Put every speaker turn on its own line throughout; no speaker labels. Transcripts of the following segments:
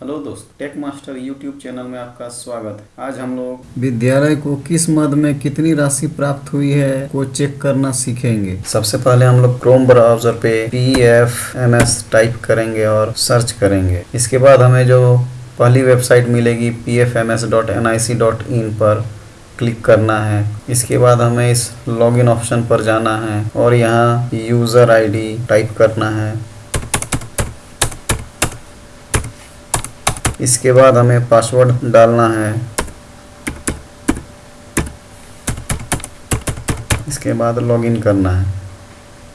Hello दोस्त take master YouTube channel में आपका स्वागत है। आज हम लोग
विद्यालय को किस मद में कितनी राशि प्राप्त हुई है को चेक करना सीखेंगे।
सबसे पहले हम लोग क्रोम ब्राउज़र पे P F M S type करेंगे और सर्च करेंगे। इसके बाद हमें जो पहली वेबसाइट मिलेगी P F M S dot N I C dot in पर क्लिक करना है। इसके बाद हमें इस लॉगिन ऑप्शन पर जाना है और यहाँ यूज़र आईडी टाइप करना है। इसके बाद हमें पासवर्ड डालना है। इसके बाद लॉगिन करना है।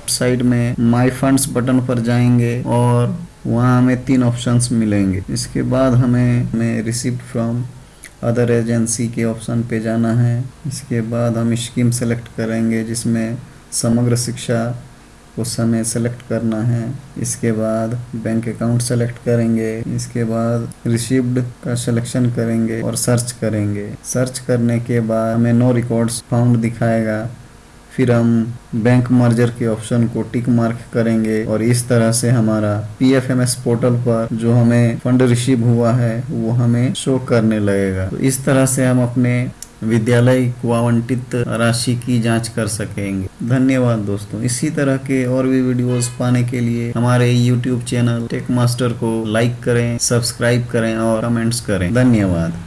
साइड में माय फंड्स बटन पर जाएँगे और वहाँ हमें तीन ऑप्शंस मिलेंगे। इसके बाद हमें हमें रिसिप्ट फ्रॉम अदर एजेंसी के ऑप्शन पे जाना है। इसके बाद हम स्कीम सेलेक्ट करेंगे जिसमें समग्र शिक्षा उस समय सेलेक्ट करना है। इसके बाद बैंक अकाउंट सेलेक्ट करेंगे। इसके बाद रिसीव्ड का सिलेक्शन करेंगे और सर्च करेंगे। सर्च करने के बाद हमें नो रिकॉर्ड्स फाउंड दिखाएगा। फिर हम बैंक मर्जर के ऑप्शन को टिक मार्क करेंगे और इस तरह से हमारा P F M S portal पर जो हमें फंड रिसीव हुआ है, वो हमें शो करने लगेगा। तो इस तरह से हम अपने विद्यालय को आवंटित राशि की जाँच कर सकेंगे। धन्यवाद दोस्तों। इसी तरह के और भी वीडियोस पाने के लिए हमारे यूट्यूब चैनल टेक मास्टर को लाइक करें सब्सक्राइब करें और कमेंट्स करें। धन्यवाद।